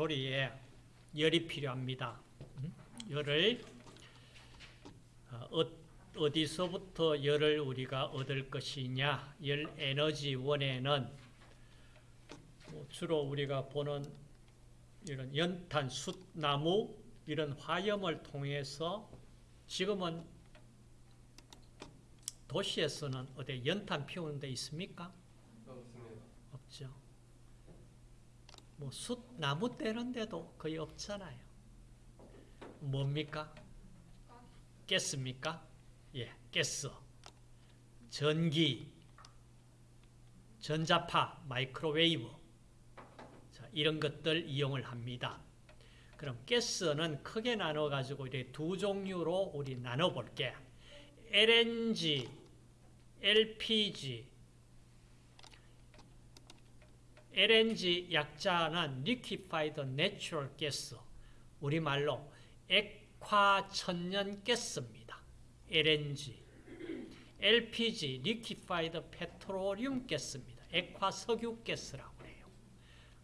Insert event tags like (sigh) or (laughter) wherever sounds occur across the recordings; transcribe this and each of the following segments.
조리에 열이 필요합니다. 음? 열을 어, 어디서부터 열을 우리가 얻을 것이냐 열 에너지 원에는 뭐 주로 우리가 보는 이런 연탄, 숯, 나무 이런 화염을 통해서 지금은 도시에서는 어디 연탄 피우는 데 있습니까? 없습니다. 없죠. 뭐 숯, 나무 떼는 데도 거의 없잖아요. 뭡니까? 가스입니까? 예, 가스. 전기, 전자파, 마이크로웨이브. 자, 이런 것들 이용을 합니다. 그럼 가스는 크게 나눠 가지고 이렇게 두 종류로 우리 나눠 볼게. LNG, LPG, LNG 약자는 Liquefied Natural Gas, 우리말로 액화천연 가스입니다. LNG. LPG, Liquefied Petroleum Gas입니다. 액화석유 가스라고 해요.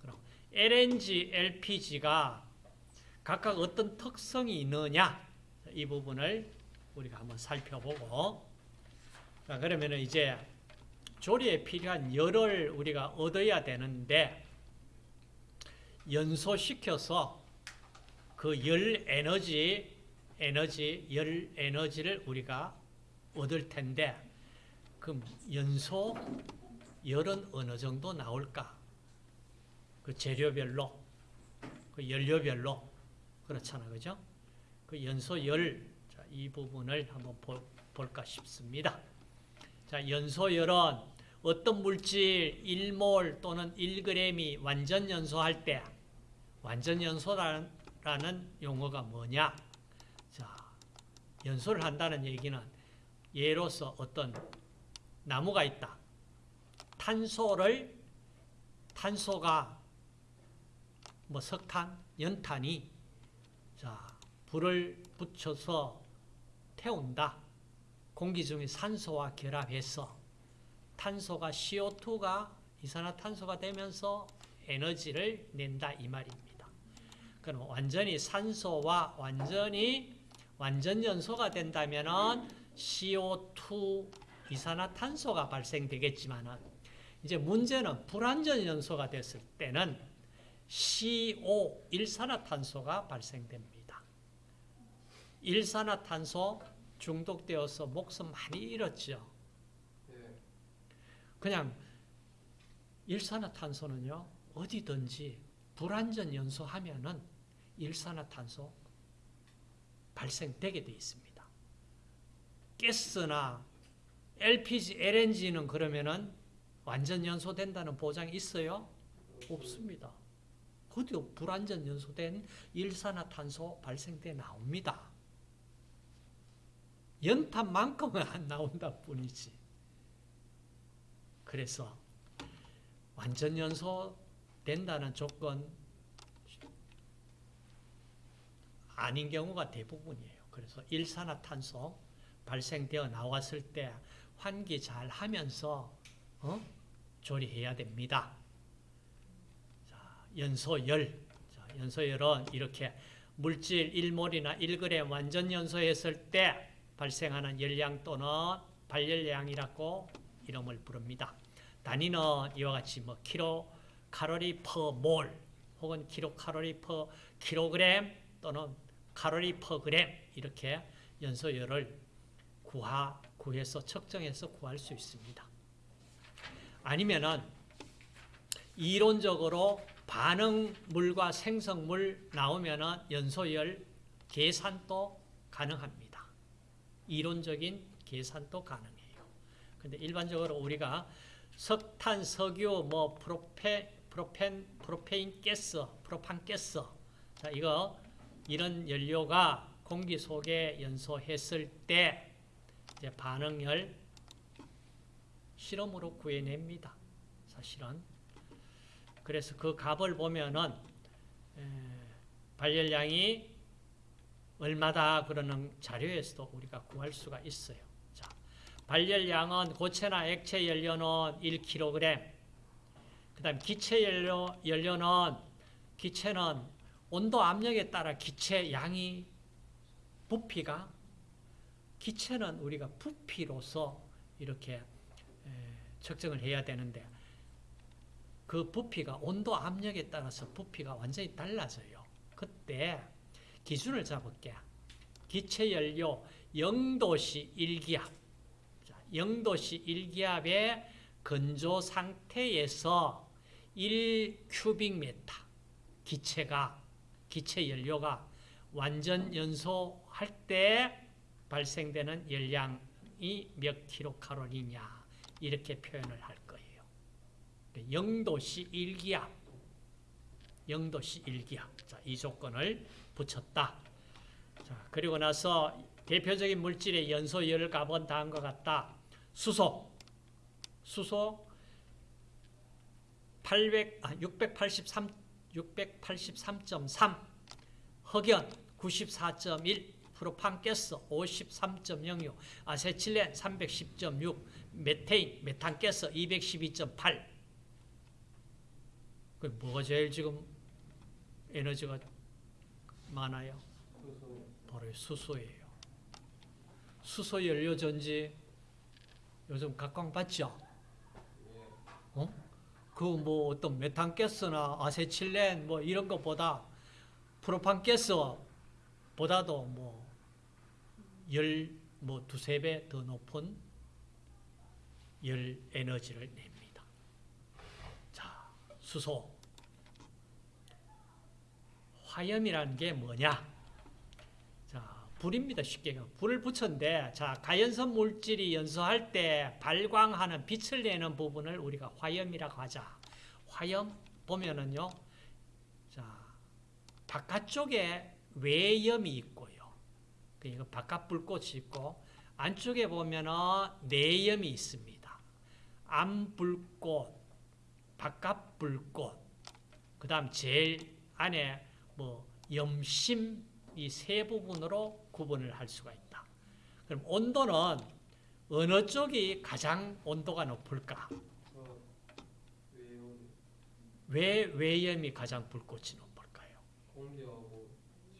그럼 LNG, LPG가 각각 어떤 특성이 있느냐 이 부분을 우리가 한번 살펴보고 자 그러면 이제 조리에 필요한 열을 우리가 얻어야 되는데 연소시켜서 그 열 에너지 에너지 열 에너지를 우리가 얻을 텐데 그럼 연소 열은 어느 정도 나올까? 그 재료별로 그 연료별로 그렇잖아 그죠? 그 연소 열이 부분을 한번 볼, 볼까 싶습니다. 자, 연소 열은 어떤 물질 1몰 또는 1g이 완전 연소할 때 완전 연소라는 용어가 뭐냐? 자, 연소를 한다는 얘기는 예로서 어떤 나무가 있다. 탄소를 탄소가 뭐 석탄, 연탄이 자, 불을 붙여서 태운다. 공기 중에 산소와 결합해서 탄소가 CO2가 이산화탄소가 되면서 에너지를 낸다 이 말입니다. 그럼 완전히 산소와 완전히 완전 연소가 된다면은 CO2 이산화탄소가 발생되겠지만은 이제 문제는 불완전 연소가 됐을 때는 CO 일산화탄소가 발생됩니다. 일산화탄소 중독되어서 목숨 많이 잃었죠. 예. 그냥 일산화탄소는요 어디든지 불완전 연소하면은 일산화탄소 발생되게 돼 있습니다. 가스나 LPG, LNG는 그러면은 완전 연소된다는 보장이 있어요? 없습니다. 어디 불완전 연소된 일산화탄소 발생돼 나옵니다. 연탄만큼은 안 나온다 뿐이지. 그래서 완전 연소 된다는 조건 아닌 경우가 대부분이에요. 그래서 일산화탄소 발생되어 나왔을 때 환기 잘 하면서 어? 조리해야 됩니다. 자, 연소열. 자, 연소열은 이렇게 물질 1몰이나 1g 완전 연소했을 때 발생하는 열량 또는 발열량이라고 이름을 부릅니다. 단위는 이와 같이 뭐 킬로칼로리 per 몰 혹은 킬로칼로리 per 킬로그램 또는 칼로리 per 그램 이렇게 연소열을 구하, 구해서 측정해서 구할 수 있습니다. 아니면은 이론적으로 반응물과 생성물 나오면은 연소열 계산도 가능합니다. 이론적인 계산도 가능해요. 근데 일반적으로 우리가 석탄, 석유, 뭐 프로페, 프로펜, 프로페인 가스, 프로판 가스. 자, 이거 이런 연료가 공기 속에 연소했을 때 이제 반응열 실험으로 구해냅니다. 사실은. 그래서 그 값을 보면은 에, 발열량이 얼마다 그러는 자료에서도 우리가 구할 수가 있어요. 자, 발열량은 고체나 액체 연료는 1kg, 그 다음 기체 연료, 연료는 기체는 온도 압력에 따라 기체 양이 부피가 기체는 우리가 부피로서 이렇게 에, 측정을 해야 되는데 그 부피가 온도 압력에 따라서 부피가 완전히 달라져요. 그때 기준을 잡을게. 기체 연료 0도씨 1기압. 자, 0도씨 1기압의 건조 상태에서 1큐빅메타 기체가 기체 연료가 완전 연소할 때 발생되는 열량이 몇 킬로칼로리냐 이렇게 표현을 할 거예요. 0도씨 1기압 0도씨 1기압 자, 이 조건을 붙였다. 자, 그리고 나서 대표적인 물질의 연소 열 값은 다음과 같다. 수소 수소 800, 아, 683, 683.3, 흑연 94.1, 프로판가스 53.06, 아세틸렌 310.6, 메테인, 메탄가스 212.8. 그 뭐가 제일 지금 에너지가 많아요? 수소. 바로 수소예요. 수소 연료 전지 요즘 각광받죠? 예. 어? 그 뭐 어떤 메탄가스나 아세틸렌 뭐 이런 것보다 프로판가스보다도 뭐 열 뭐 두세 배 더 높은 열 에너지를 냅니다. 자, 수소. 화염이라는 게 뭐냐? 자, 불입니다. 쉽게. 불을 붙였는데, 자, 가연성 물질이 연소할 때 발광하는 빛을 내는 부분을 우리가 화염이라고 하자. 화염 보면은요, 자, 바깥쪽에 외염이 있고요. 그러니까 바깥 불꽃이 있고, 안쪽에 보면은 내염이 있습니다. 안 불꽃, 바깥 불꽃, 그 다음 제일 안에 뭐 염심 이 세 부분으로 구분을 할 수가 있다. 그럼 온도는 어느 쪽이 가장 온도가 높을까? 왜 외염이 가장 불꽃이 높을까요? 공기하고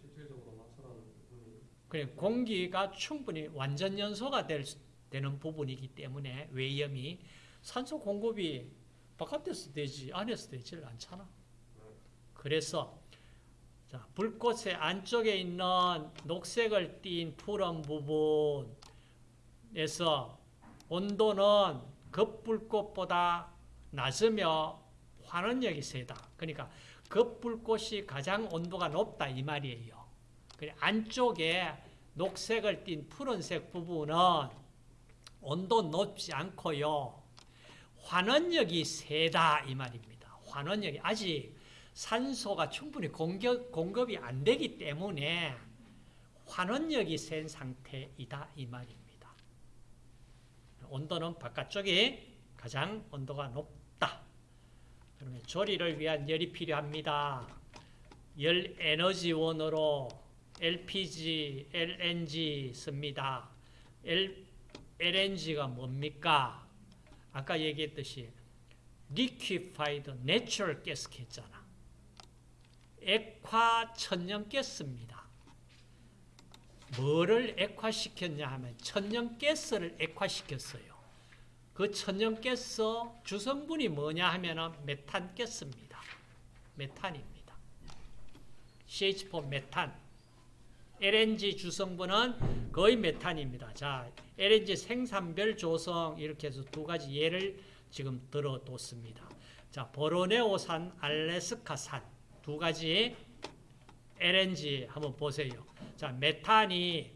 실질적으로 맞춰라는 부분이 그냥 공기가 충분히 완전 연소가 될, 수- 되는 부분이기 때문에 외염이 산소 공급이 바깥에서 되지 안에서 되질 않잖아. 그래서 자, 불꽃의 안쪽에 있는 녹색을 띤 푸른 부분에서 온도는 급불꽃보다 낮으며 환원력이 세다. 그러니까 급불꽃이 가장 온도가 높다 이 말이에요. 안쪽에 녹색을 띤 푸른색 부분은 온도 높지 않고요. 환원력이 세다 이 말입니다. 환원력이 아직 산소가 충분히 공격, 공급이 안 되기 때문에 환원력이 센 상태이다 이 말입니다. 온도는 바깥쪽이 가장 온도가 높다. 그러면 조리를 위한 열이 필요합니다. 열 에너지원으로 LPG, LNG 씁니다. L, LNG가 뭡니까? 아까 얘기했듯이 liquefied natural gas 했잖아. 액화 천연가스입니다. 뭐를 액화시켰냐 하면 천연가스를 액화시켰어요. 그 천연가스 주성분이 뭐냐 하면 메탄가스입니다. 메탄입니다. CH4 메탄. LNG 주성분은 거의 메탄입니다. 자, LNG 생산별 조성 이렇게 해서 두 가지 예를 지금 들어뒀습니다. 자, 보로네오산, 알래스카산 두 가지 LNG 한번 보세요. 자, 메탄이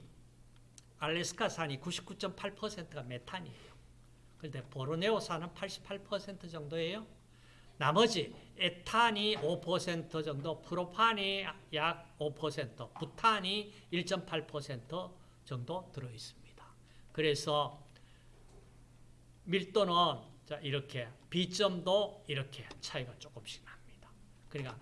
알래스카산이 99.8%가 메탄이에요. 그런데 보로네오산은 88% 정도예요. 나머지 에탄이 5% 정도, 프로판이 약 5%, 부탄이 1.8% 정도 들어 있습니다. 그래서 밀도는 자 이렇게 비점도 이렇게 차이가 조금씩 납니다. 그러니까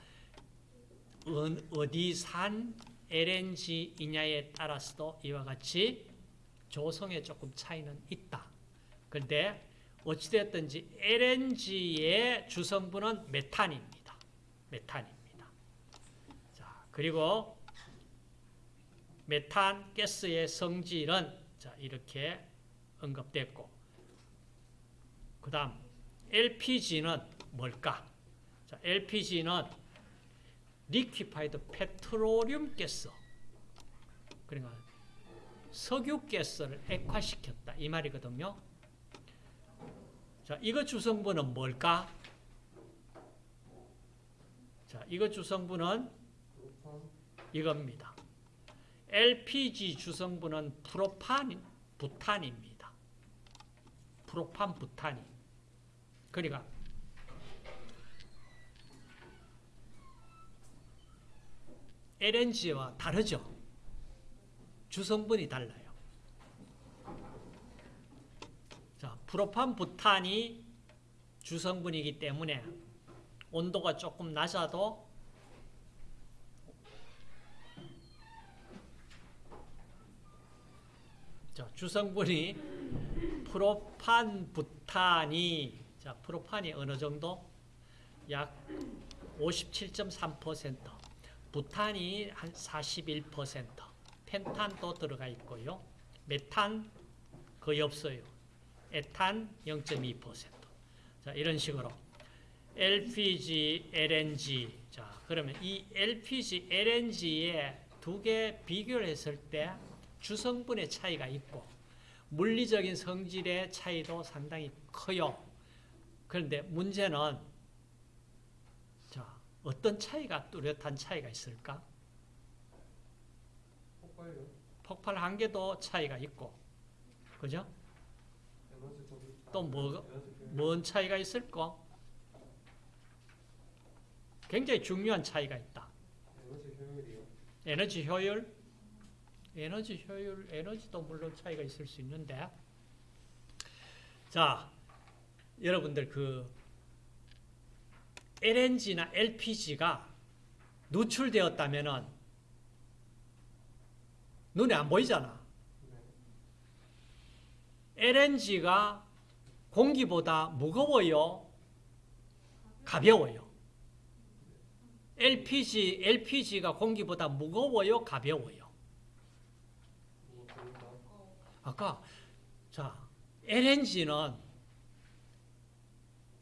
어디 산 LNG이냐에 따라서도 이와 같이 조성에 조금 차이는 있다. 그런데 어찌됐든지 LNG의 주성분은 메탄입니다. 메탄입니다. 그리고 메탄 가스의 성질은 자, 이렇게 언급됐고 그 다음 LPG는 뭘까? 자, LPG는 Liquefied Petroleum Gas 그러니까 석유 가스를 액화시켰다 이 말이거든요. 자, 이거 주성분은 뭘까? 자, 이거 주성분은 이겁니다. LPG 주성분은 프로판, 부탄입니다. 프로판, 부탄이. 그러니까 LNG와 다르죠. 주성분이 달라요. 자, 프로판, 부탄이 주성분이기 때문에 온도가 조금 낮아도 자, 주성분이 프로판, 부탄이 자, 프로판이 어느 정도? 약 57.3%, 부탄이 한 41%, 펜탄도 들어가 있고요. 메탄 거의 없어요. 에탄 0.2%. 자, 이런 식으로 LPG, LNG. 자, 그러면 이 LPG, LNG의 두개 비교를 했을 때 주성분의 차이가 있고 물리적인 성질의 차이도 상당히 커요. 그런데 문제는 자, 어떤 차이가 뚜렷한 차이가 있을까? 폭발요 폭발 한계도 차이가 있고 그죠? 에너지 소비 또 뭐- 에너지 효율. 뭔 차이가 있을까? 굉장히 중요한 차이가 있다. 에너지 효율이요 에너지 효율, 에너지 효율, 에너지도 물론 차이가 있을 수 있는데, 자, 여러분들 그 LNG나 LPG가 누출되었다면은 눈에 안 보이잖아. 네 LNG가 공기보다 무거워요, 가벼워요. LPG, LPG가 공기보다 무거워요, 가벼워요. 아까 자 LNG는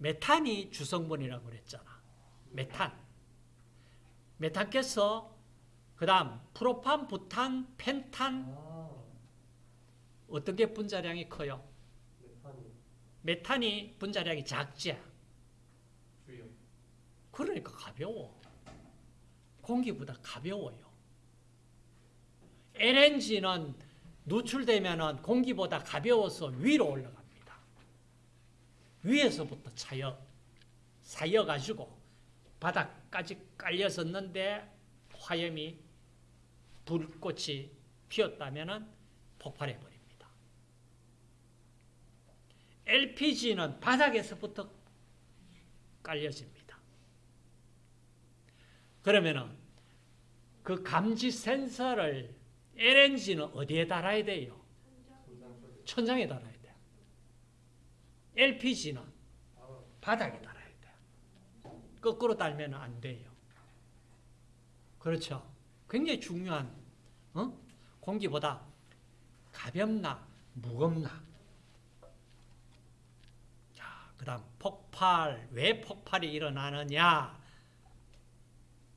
메탄이 주성분이라고 그랬잖아. 메탄. 메탄가스, 그다음 프로판, 부탄, 펜탄 아 어떤 게 분자량이 커요? 메탄이 메탄이 분자량이 작지. 주요 그러니까 가벼워. 공기보다 가벼워요. LNG는 누출되면 공기보다 가벼워서 위로 올라갑니다. 위에서부터 차여, 쌓여가지고 바닥까지 깔렸었는데 화염이 불꽃이 피었다면 폭발해버립니다. LPG는 바닥에서부터 깔려집니다. 그러면은 그 감지 센서를 LNG는 어디에 달아야 돼요? 천장에 달아야 돼요. LPG는 아 바닥에 달아야 돼요. 거꾸로 달면 안 돼요. 그렇죠. 굉장히 중요한 어? 공기보다 가볍나 무겁나. 자, 그다음 폭발 왜 폭발이 일어나느냐?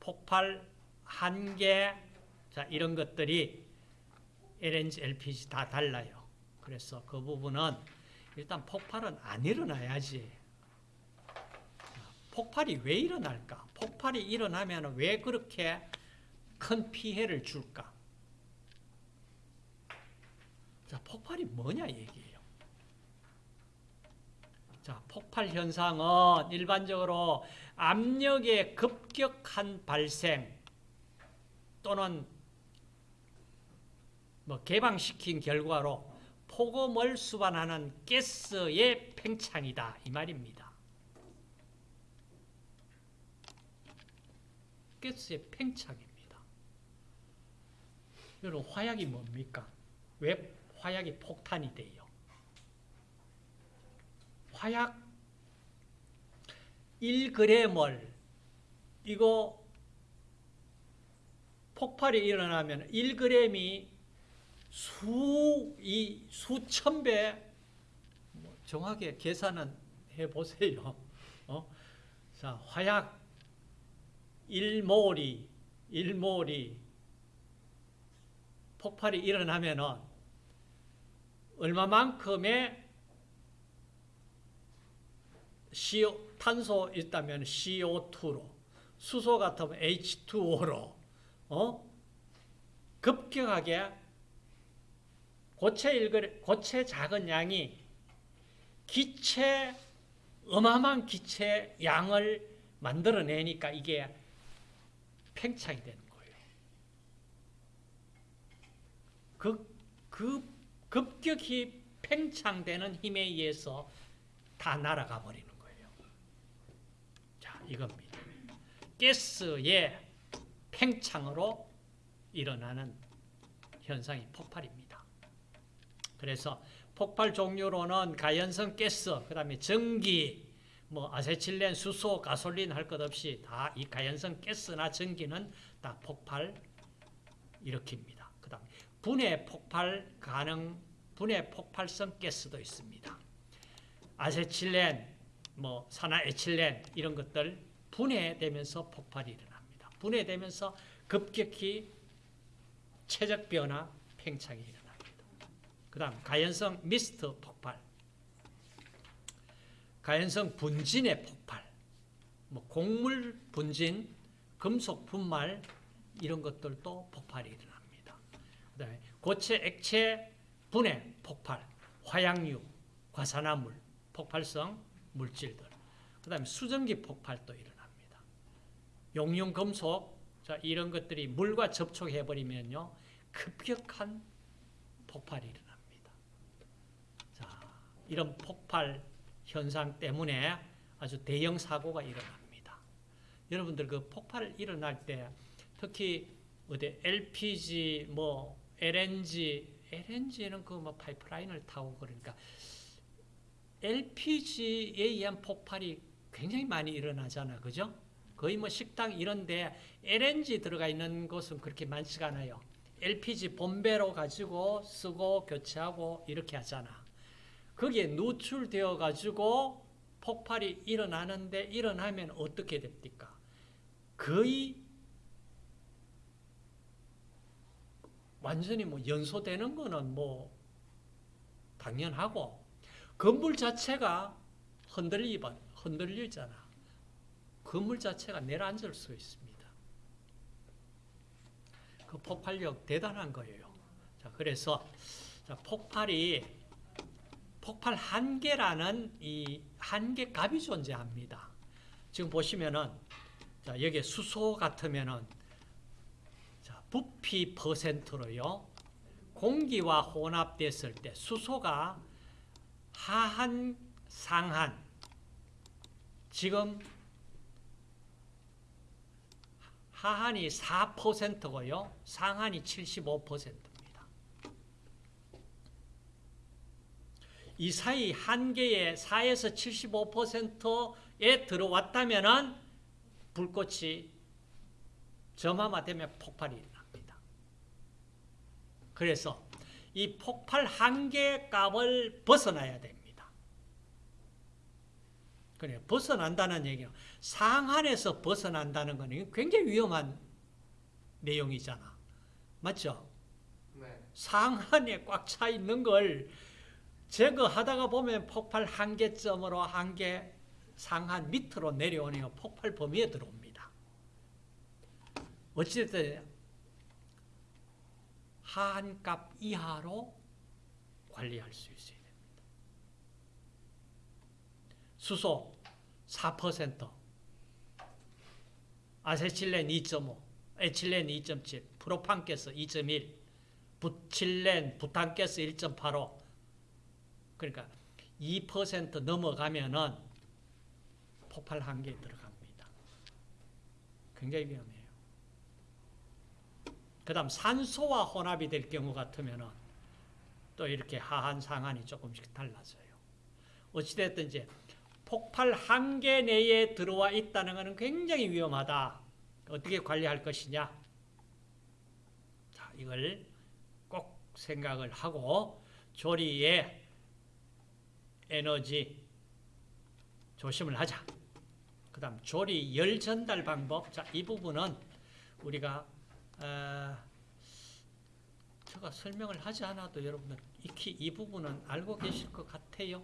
폭발 한계 자 이런 것들이 LNG, LPG 다 달라요. 그래서 그 부분은 일단 폭발은 안 일어나야지. 폭발이 왜 일어날까? 폭발이 일어나면 왜 그렇게 큰 피해를 줄까? 자, 폭발이 뭐냐 얘기예요. 자, 폭발 현상은 일반적으로 압력의 급격한 발생 또는 뭐 개방시킨 결과로 폭음을 수반하는 가스의 팽창이다 이 말입니다. 가스의 팽창입니다. 여러분 화약이 뭡니까? 왜 화약이 폭탄이 돼요? 화약 1g을 이거 폭발이 일어나면 1g이 수, 이 수천 배, 뭐 정확하게 계산은 해보세요. (laughs) 어? 자, 화약 1몰이, 1몰이 폭발이 일어나면은 얼마만큼의 CO, 탄소 있다면 CO2로, 수소 같으면 H2O로, 어? 급격하게 고체 일거리, 고체 작은 양이 기체, 어마어마한 기체 양을 만들어내니까 이게 팽창이 되는 거예요. 그, 그 급격히 팽창되는 힘에 의해서 다 날아가 버리는 거예요. 자, 이겁니다. 가스의 팽창으로 일어나는 현상이 폭발입니다. 그래서 폭발 종류로는 가연성 가스, 그 다음에 전기, 뭐 아세틸렌, 수소, 가솔린 할 것 없이 다 이 가연성 가스나 전기는 다 폭발 일으킵니다. 그 다음에 분해 폭발 가능, 분해 폭발성 가스도 있습니다. 아세틸렌, 뭐 산화에틸렌 이런 것들 분해되면서 폭발이 일어납니다. 분해되면서 급격히 체적 변화, 팽창이 일어납니다. 그 다음 가연성 미스트 폭발, 가연성 분진의 폭발, 뭐 곡물 분진, 금속 분말 이런 것들도 폭발이 일어납니다. 그 다음에 고체 액체 분해 폭발, 화약류, 과산화물, 폭발성 물질들. 그 다음에 수증기 폭발도 일어납니다. 용융 금속, 자, 이런 것들이 물과 접촉해버리면요, 급격한 폭발이 일어납니다. 자, 이런 폭발 현상 때문에 아주 대형 사고가 일어납니다. 여러분들 그 폭발 일어날 때 특히 어디 LPG 뭐 LNG LNG는 그 뭐 파이프라인을 타고 그러니까 LPG에 의한 폭발이 굉장히 많이 일어나잖아. 그죠? 거의 뭐 식당 이런데 LNG 들어가 있는 곳은 그렇게 많지가 않아요. LPG 본배로 가지고 쓰고 교체하고 이렇게 하잖아. 거기에 노출되어 가지고 폭발이 일어나는데 일어나면 어떻게 됩니까? 거의 완전히 뭐 연소되는 거는 뭐 당연하고 건물 자체가 흔들리, 흔들리잖아. 건물 자체가 내려앉을 수 있습니다. 그 폭발력 대단한 거예요. 자, 그래서 자, 폭발이 폭발 한계라는 이 한계 값이 존재합니다. 지금 보시면은 자, 여기 수소 같으면은 자, 부피 퍼센트로요. 공기와 혼합됐을 때 수소가 하한 상한 지금 하한이 4%고요. 상한이 75%입니다. 이 사이 한계의 4에서 75%에 들어왔다면은 불꽃이 점화되면 폭발이 일어납니다. 그래서 이 폭발 한계 값을 벗어나야 됩니다. 그래 벗어난다는 얘기는 상한에서 벗어난다는 것은 굉장히 위험한 내용이잖아. 맞죠? 네. 상한에 꽉 차 있는 걸 제거하다가 보면 폭발 한계점으로 한계 상한 밑으로 내려오니까 폭발 범위에 들어옵니다. 어찌됐든 하한값 이하로 관리할 수 있어야 됩니다. 수소 4%, 아세틸렌 2.5, 에틸렌 2.7, 프로판가스 2.1, 부틸렌, 부탄가스 1.85. 그러니까 2% 넘어가면은 폭발 한계에 들어갑니다. 굉장히 위험해요. 그 다음 산소와 혼합이 될 경우 같으면은 또 이렇게 하한 상한이 조금씩 달라져요. 어찌됐든 이제 폭발 한계 내에 들어와 있다는 것은 굉장히 위험하다. 어떻게 관리할 것이냐? 이걸 꼭 생각을 하고 조리의 에너지 조심을 하자. 그 다음 조리 열 전달 방법. 자, 이 부분은 우리가 어, 제가 설명을 하지 않아도 여러분들 익히 이 부분은 알고 계실 것 같아요.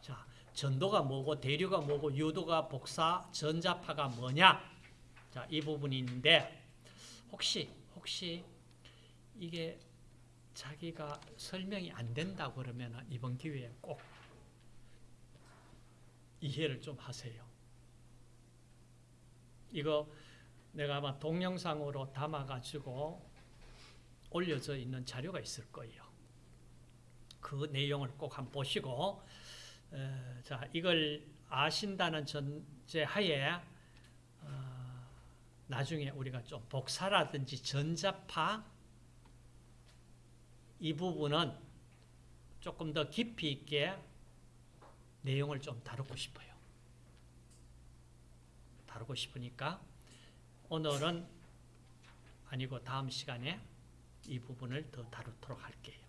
자, 전도가 뭐고 대류가 뭐고 유도가 복사 전자파가 뭐냐? 자, 이 부분인데 혹시 혹시 이게 자기가 설명이 안 된다 그러면 이번 기회에 꼭 이해를 좀 하세요. 이거 내가 아마 동영상으로 담아가지고 올려져 있는 자료가 있을 거예요. 그 내용을 꼭 한번 보시고, 에, 자 이걸 아신다는 전제 하에 어, 나중에 우리가 좀 복사라든지 전자파 이 부분은 조금 더 깊이 있게 내용을 좀 다루고 싶어요. 다루고 싶으니까 오늘은 아니고 다음 시간에 이 부분을 더 다루도록 할게요.